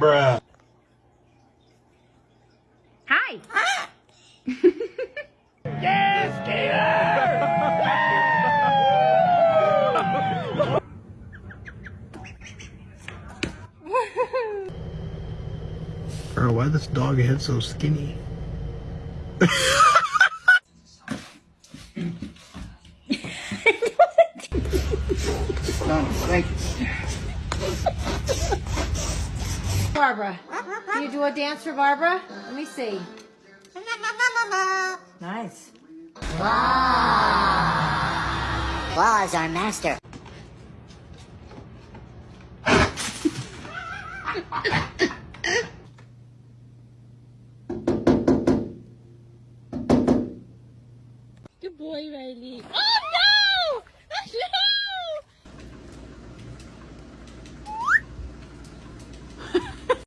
Bruh. Hi. yes Bro, why this dog head so skinny? Barbara. Can you do a dance for Barbara? Let me see. Nice. Law is our master. Good boy, Riley. Oh,